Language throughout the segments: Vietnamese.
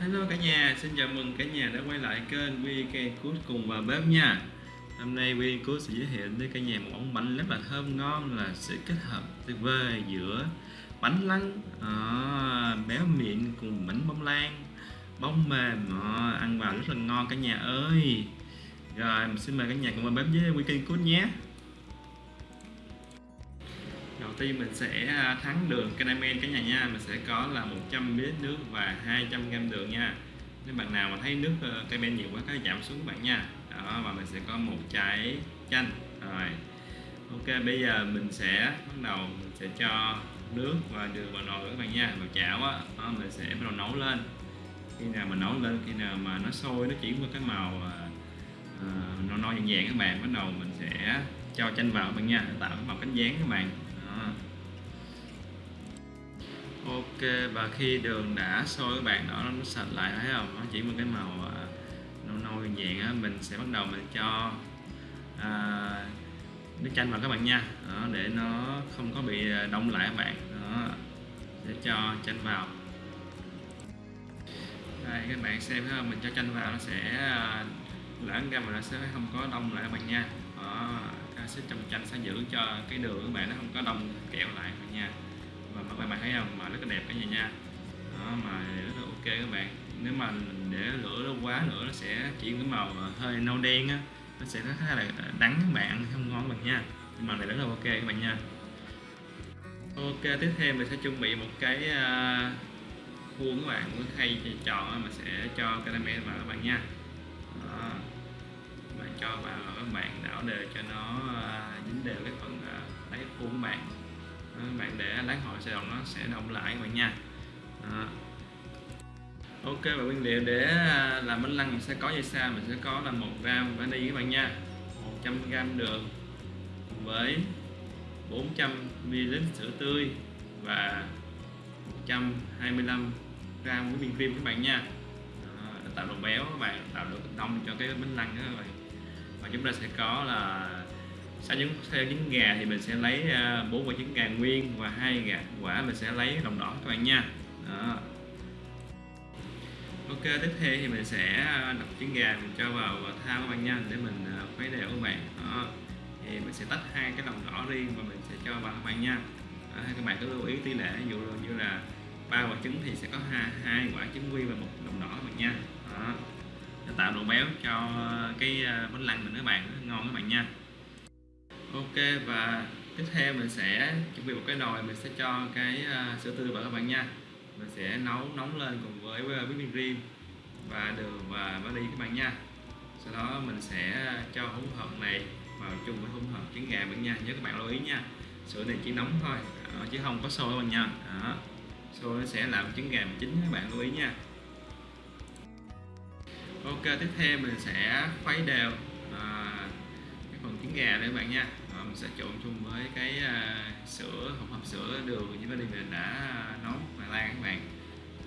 Hello cả nhà, xin chào mừng cả nhà đã quay lại kênh VK Cook cùng vào bếp nha. Hôm nay VK Cook sẽ giới thiệu đến cả nhà một món bánh rất là thơm ngon là sự kết hợp tuyệt vời giữa bánh lăng à, béo miệng cùng bánh bông lan bông mềm à, ăn vào rất là ngon cả nhà ơi. Rồi, xin mời cả nhà cùng vào bếp với VK Cook nhé đầu tiên mình sẽ à, thắng đường caramel cả nhà nha. Mình sẽ có là 100 ml nước và 200 g đường nha. Nếu bạn nào mà thấy nước ờ, caramel nhiều quá có giảm xuống bạn nha. Đó và mình sẽ có một trái chanh. Rồi ok bây giờ mình sẽ bắt đầu mình sẽ cho nước và đường vào nồi các bạn nha. Vào chảo á đó, mình sẽ bắt đầu nấu lên. Khi nào mà nấu lên khi nào mà nó sôi nó chuyển qua cái màu uh, no no vàng vàng các bạn bắt đầu mình sẽ cho chanh vào các bạn nha. Tạo cái màu cánh dáng các bạn. Ok và khi đường đã sôi các bạn đó nó sạch lại thấy không? Nó chỉ một cái màu à, nâu nâu nhẹ á mình sẽ bắt đầu mình cho à, nước chanh vào các bạn nha. Đó, để nó không có bị à, đông lại các bạn. Đó, để cho chanh vào. Đây các bạn xem thấy không? Mình cho chanh vào nó sẽ à, lẫn ra mà nó sẽ không có đông lại các bạn nha. Đó, sẽ trong chanh sẽ giữ cho cái đường các bạn nó không có đông kẹo lại các bạn nha mà các bạn thấy không? Mà rất là đẹp cả nhà nha. Đó, mà rất là ok các bạn. Nếu mà để lửa nó quá nữa nó sẽ chuyển cái màu hơi nâu đen á. Nó sẽ rất là đắng các bạn không ngon bằng nha. Nhưng mà này rất là ok các bạn nha. Ok tiếp theo mình sẽ chuẩn bị một cái uh, khuôn các bạn muốn khay chọn mình sẽ cho caramel vào các bạn nha. Đó. bạn cho vào các bạn đảo đều cho nó uh, dính đều cái phần à, uh, đáy khuôn các bạn bạn để lát hồi sẽ động nó sẽ đông lại các bạn nha. Đó. ok và nguyên liệu để à, làm bánh lăng mình sẽ có như sau mình sẽ có là một gram vani các bạn nha. 100 gram đường với 400 ml sữa tươi và 125 gram với viên cream các bạn nha. Đó, tạo độ béo các bạn tạo độ đông cho cái bánh lăng đó các bạn. Và chúng ta sẽ có là sau những theo trứng gà thì mình sẽ lấy à, bốn quả trứng gà nguyên và hai gà quả mình sẽ lấy lòng đỏ các bạn nha đó. ok tiếp theo thì mình sẽ à, đập trứng gà mình cho vào thao các bạn nha để mình à, khuấy đều các bạn đó. thì mình sẽ tách hai cái lòng đỏ riêng và mình sẽ cho vào các bạn nha đó, các bạn cứ lưu ý tỷ lệ ví dụ như là ba quả trứng thì sẽ có hai, hai quả trứng nguyên và một lòng đỏ các bạn nha đó. Để tạo độ béo cho cái bánh lăng mình các bạn ngon các bạn nha ok và tiếp theo mình sẽ chuẩn bị một cái nồi mình sẽ cho cái uh, sữa tươi vào các bạn nha. Mình sẽ nấu nóng lên cùng với à, whipping cream và đường và vani các bạn nha. Sau đó mình sẽ cho hỗn hợp này vào chung với hỗn hợp trứng gà bạn nha. Nhớ các bạn lưu ý nha sữa này chỉ nóng thôi à, chứ không có sôi các bạn nha. Đó. sôi nó sẽ làm trứng gà chín các bạn lưu ý nha. Ok tiếp theo mình sẽ khuấy đều à, cái phần trứng gà nữa các bạn nha mình sẽ trộn chung với cái uh, sữa hỗn hợp sữa đường như vanilla mình đã nấu và lan các bạn.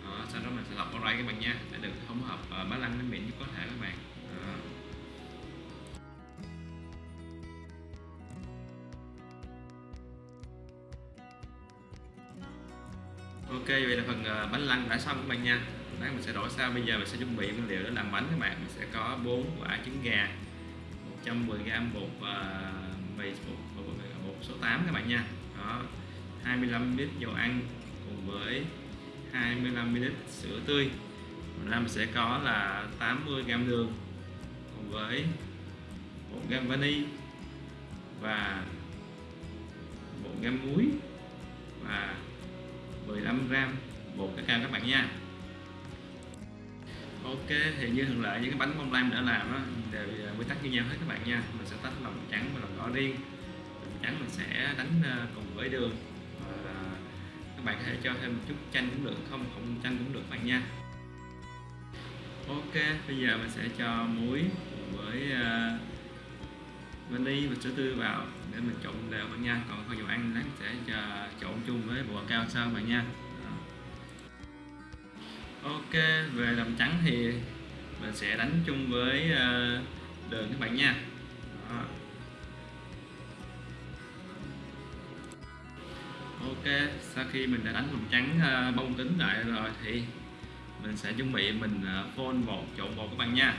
Đó, sau đó mình sẽ lọc qua đây các bạn nha để được hỗn hợp à, uh, bánh lăng bánh mịn nhất có thể các bạn. Đó. ok vậy là phần uh, bánh lăng đã xong các bạn nha. Đấy, mình sẽ đổi sang bây giờ mình sẽ chuẩn bị nguyên liệu để làm bánh các bạn. Mình sẽ có 4 quả trứng gà 110g bột uh, mì bột, bột số 8 các bạn nha. Đó 25 ml dầu ăn cùng với 25 ml sữa tươi. Ra mình sẽ có là 80 g đường cùng với 1 g vani và 1 g muối và 15 g bột cacao các bạn nha ok thì như thường lệ những cái bánh bông lan mình đã làm đó đều à, quy tắc như nhau hết các bạn nha. Mình sẽ tách lòng trắng và lòng đỏ riêng. Lòng trắng mình sẽ đánh à, cùng với đường. Và các bạn có thể cho thêm một chút chanh cũng được không không chanh cũng được các bạn nha. Ok bây giờ mình sẽ cho muối cùng với uh, vani và sữa tươi vào để mình trộn đều bạn nha. Còn không dầu ăn lát sẽ cho trộn chung với bột cao sau bạn nha ok về làm trắng thì mình sẽ đánh chung với ờ, đường các bạn nha. Đó. ok sau khi mình đã đánh làm trắng ờ, bông kính lại rồi thì mình sẽ chuẩn bị mình ờ, phôn bột trộn bột các bạn nha.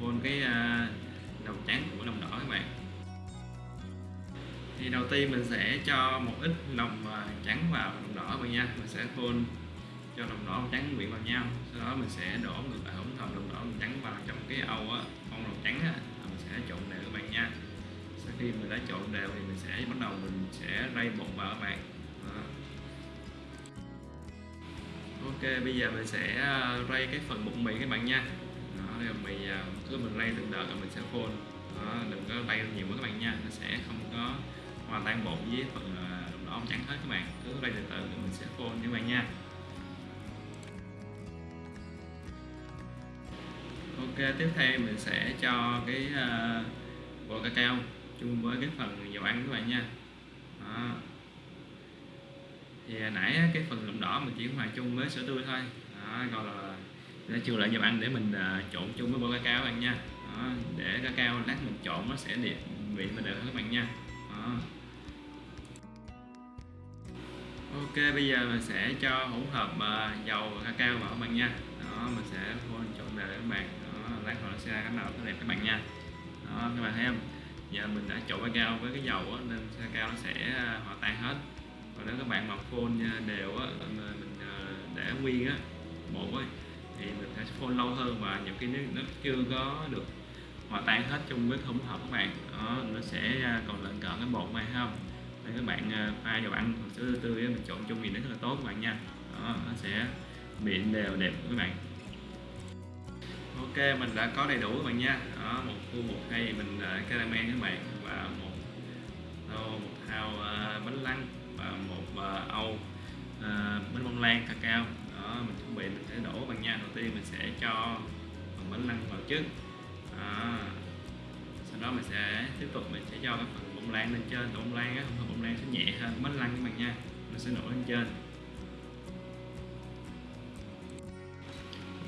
Phôn cái ờ, đầu trắng của lòng đỏ các bạn. Thì đầu tiên mình sẽ cho một ít lòng trắng vào lòng đỏ các bạn nha. Mình sẽ phôn cho lòng đỏ và trắng quyện vào nhau sau đó mình sẽ đổ ngược lại hỗn hợp lòng đỏ và trắng vào trong cái âu á phong lòng trắng á mình sẽ trộn đều các bạn nha. Sau khi mình đã trộn đều thì mình sẽ bắt đầu mình sẽ rây bột vào các bạn. Đó. ok bây giờ mình sẽ à, rây cái phần bột mì các bạn nha. Đó đây là mì à, cứ mình rây từng đợt rồi mình sẽ phôn đó, đừng có rây nhiều quá các bạn nha. Nó sẽ không có hòa tan bột với phần à, đồng lòng đỏ trắng hết các bạn. Cứ rây từ từ rồi mình sẽ phôn các bạn nha. Ok tiếp theo mình sẽ cho cái à, uh, bột cacao chung với cái phần dầu ăn các bạn nha. Đó. thì hồi nãy cái phần lòng đỏ mình chỉ hòa chung với sữa tươi thôi. Đó, còn là để chưa lại dầu ăn để mình uh, trộn chung với bột cacao các bạn nha. Đó, để cacao lát mình trộn nó sẽ đẹp vị mình đều hơn các bạn nha. Đó. ok bây giờ mình sẽ cho hỗn hợp uh, dầu và cacao vào các bạn nha. Đó mình sẽ phun trộn đều các bạn đó, lát nữa sẽ ra cái màu rất đẹp các bạn nha. Đó các bạn thấy không? Giờ mình đã trộn cacao với cái dầu á, nên cao nó sẽ à, hòa tan hết. Còn nếu các bạn mọc phun à, đều á, mình à, để nguyên á bột ấy thì mình sẽ phun lâu hơn và nhiều khi nó, nó chưa có được hòa tan hết chung với hỗn hợp các bạn đó nó sẽ còn lợn cợn cái bột này không? Nên các bạn pha dầu ăn sữa tươi mình trộn chung thì nó rất là tốt các bạn nha. Đó nó sẽ mịn đều đẹp các bạn ok mình đã có đầy đủ các bạn nha. Đó một khu một hay mình uh, caramel các bạn. Và một thau một thau uh, bánh lăng. Và một uh, âu uh, bánh bông lan cao. đó mình chuẩn bị mình sẽ đổ các bạn nha. Đầu tiên mình sẽ cho phần bánh lăng vào trước. Đó. sau đó mình sẽ tiếp tục mình sẽ cho cái phần bông lan lên trên. Bông lan á phần bông lan sẽ nhẹ hơn bánh lăng các bạn nha. Mình sẽ đổ lên trên.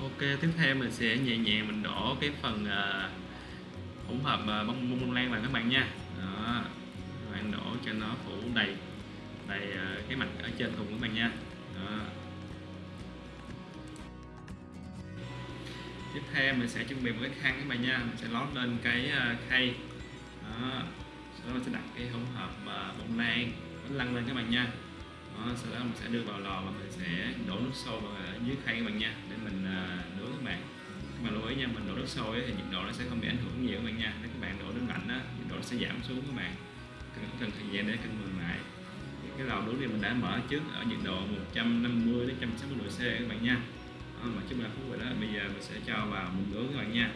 Ok tiếp theo mình sẽ nhẹ nhàng mình đổ cái phần uh, hỗn hợp uh, bông bông lan vào các bạn nha. Đó các bạn đổ cho nó phủ đầy đầy uh, cái mặt ở trên cùng các bạn nha. Đó. tiếp theo mình sẽ chuẩn bị một cái khăn các bạn nha mình sẽ lót lên cái uh, khay. Đó sau đó mình sẽ đặt cái hỗn hợp uh, bông lan bánh lăn lên các bạn nha đó, sau đó mình sẽ đưa vào lò và mình sẽ đổ nước sôi vào dưới khay các bạn nha để mình à, nướng các bạn. Các bạn lưu ý nha mình đổ nước sôi thì nhiệt độ nó sẽ không bị ảnh hưởng nhiều các bạn nha. Nếu các bạn đổ nước lạnh á nhiệt độ nó sẽ giảm xuống các bạn. Cần cần thời gian để cân bằng lại. Cái lò nướng này mình đã mở trước ở nhiệt độ 150 đến 160 độ C các bạn nha. Đó, mà trước 3 phút rồi đó. Bây giờ mình sẽ cho vào mình nướng các bạn nha.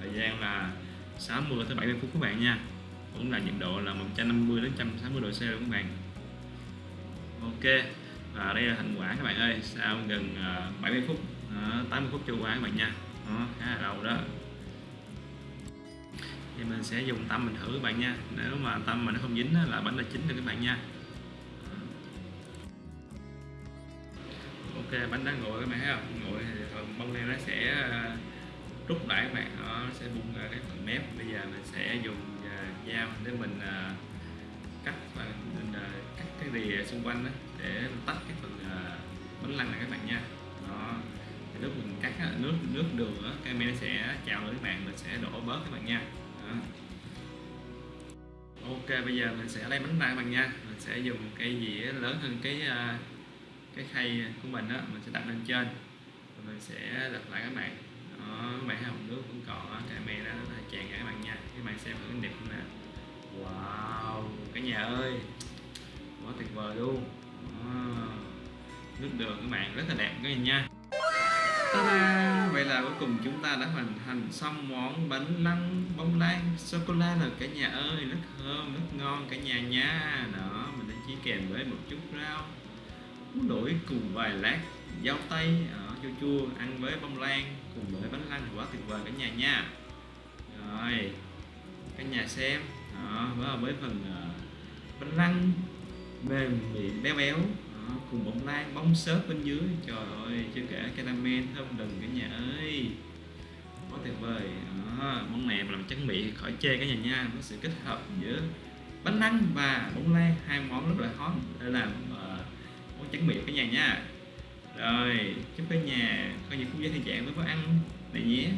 Thời gian là 60 tới 70 phút các bạn nha. Cũng là nhiệt độ là 150 đến 160 độ C luôn các bạn ok và đây là thành quả các bạn ơi. Sau gần à, 70 phút à, 80 phút trôi qua các bạn nha. Đó, khá là lâu đó. Thì mình sẽ dùng tâm mình thử các bạn nha. Nếu mà tâm mà nó không dính là bánh đã chín rồi các bạn nha. Ok bánh đã nguội các bạn thấy không? Nguội thì bông lan nó sẽ à, rút lại các bạn. Nó sẽ bung ra cái phần mép. Bây giờ mình sẽ dùng dao để mình cắt và mình cái rìa xung quanh đó để tách cái phần à, bánh lăng này các bạn nha. Đó. Thì lúc mình cắt á, nước nước đường á cái men sẽ chào lưỡi các bạn mình sẽ đổ bớt các bạn nha. Đó. ok bây giờ mình sẽ lấy bánh ra các bạn nha. Mình sẽ dùng cái dĩa lớn hơn cái à, cái khay của mình á mình sẽ đặt lên trên. Rồi mình sẽ lật lại các bạn. Đó các bạn thấy hồng nước vẫn còn á cái men nó tràn cả các bạn nha. Các bạn xem thử cái đẹp không nè. Wow cả nhà ơi quá tuyệt vời luôn. À, nước đường các bạn rất là đẹp các bạn nha. Ta-da! Vậy là cuối cùng chúng ta đã hoàn thành xong món bánh lăng bông lan sô-cô-la rồi. Cả nhà ơi rất thơm rất ngon cả nhà nha. Đó mình đã chỉ kèm với một chút rau đổi cùng vài lát dao tây ở chua chua ăn với bông lan cùng với bánh lăng quá tuyệt vời cả nhà nha. Rồi cả nhà xem. Đó với với phần uh, bánh lăng mềm mịn béo béo. Đó, cùng bông lan bông xốp bên dưới. Trời ơi chưa kể caramel thơm đừng cả nhà ơi. Quá tuyệt vời. Đó, món này mà làm trắng miệng khỏi chê cả nhà nha. Có sự kết hợp giữa bánh lăng và bông lan hai món rất là hot. Để làm uh, ờ, món trắng miệng cả nhà nha. Rồi chúc cả nhà có những phút giây thư giãn với bữa ăn này nhé.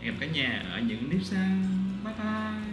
Hẹn gặp cả nhà ở những clip sau. Bye bye.